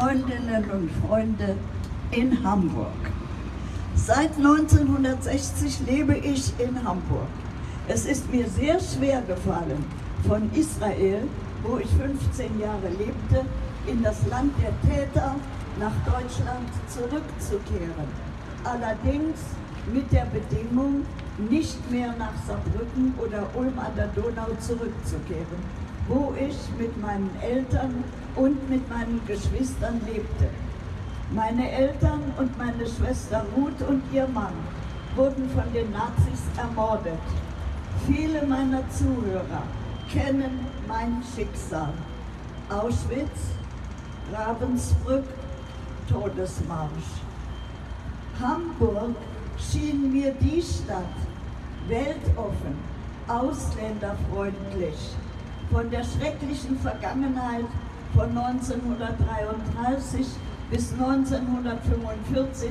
Freundinnen und Freunde in Hamburg. Seit 1960 lebe ich in Hamburg. Es ist mir sehr schwer gefallen, von Israel, wo ich 15 Jahre lebte, in das Land der Täter nach Deutschland zurückzukehren. Allerdings mit der Bedingung, nicht mehr nach Saarbrücken oder Ulm an der Donau zurückzukehren, wo ich mit meinen Eltern und mit meinen Geschwistern lebte. Meine Eltern und meine Schwester Ruth und ihr Mann wurden von den Nazis ermordet. Viele meiner Zuhörer kennen mein Schicksal. Auschwitz, Ravensbrück, Todesmarsch. Hamburg schien mir die Stadt weltoffen, ausländerfreundlich, von der schrecklichen Vergangenheit von 1933 bis 1945,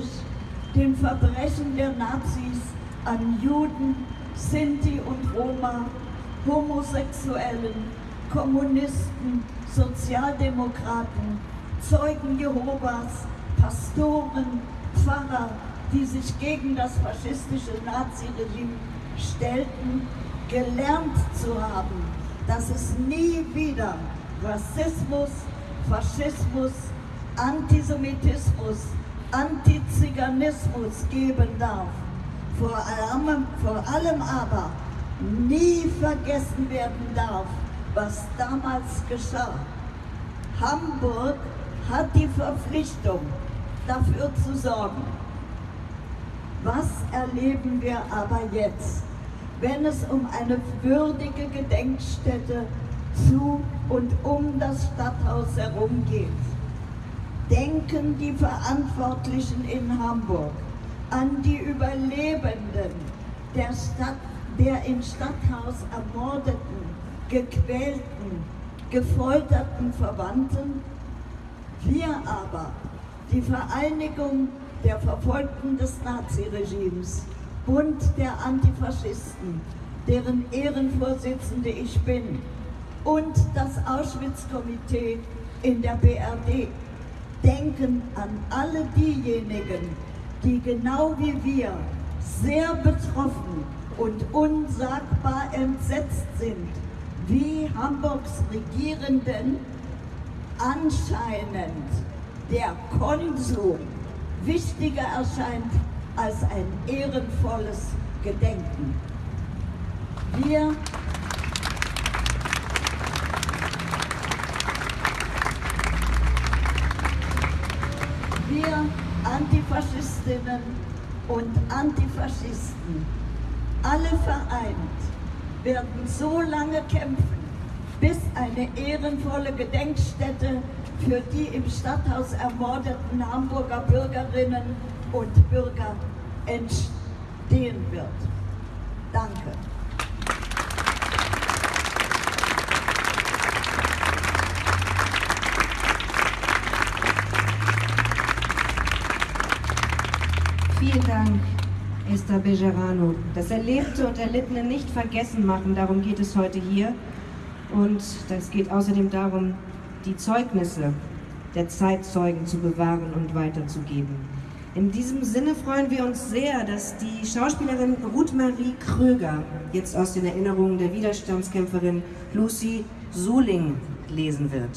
den Verbrechen der Nazis an Juden, Sinti und Roma, Homosexuellen, Kommunisten, Sozialdemokraten, Zeugen Jehovas, Pastoren, Pfarrer, die sich gegen das faschistische Naziregime stellten, gelernt zu haben, dass es nie wieder Rassismus, Faschismus, Antisemitismus, Antiziganismus geben darf. Vor allem, vor allem aber nie vergessen werden darf, was damals geschah. Hamburg hat die Verpflichtung, dafür zu sorgen. Was erleben wir aber jetzt, wenn es um eine würdige Gedenkstätte zu und um das Stadthaus herum geht? Denken die Verantwortlichen in Hamburg an die Überlebenden der, Stadt, der im Stadthaus ermordeten, gequälten, gefolterten Verwandten? Wir aber die Vereinigung der Verfolgten des Naziregimes, Bund der Antifaschisten, deren Ehrenvorsitzende ich bin, und das Auschwitz-Komitee in der BRD denken an alle diejenigen, die genau wie wir sehr betroffen und unsagbar entsetzt sind, wie Hamburgs Regierenden. Anscheinend der Konsum wichtiger erscheint als ein ehrenvolles Gedenken. Wir wir Antifaschistinnen und Antifaschisten, alle vereint, werden so lange kämpfen, bis eine ehrenvolle Gedenkstätte für die im Stadthaus ermordeten Hamburger Bürgerinnen und Bürger entstehen wird. Danke. Vielen Dank, Esther Bejerano. Das Erlebte und Erlittene nicht vergessen machen, darum geht es heute hier. Und es geht außerdem darum, die Zeugnisse der Zeitzeugen zu bewahren und weiterzugeben. In diesem Sinne freuen wir uns sehr, dass die Schauspielerin Ruth Marie Kröger jetzt aus den Erinnerungen der Widerstandskämpferin Lucy Suling lesen wird.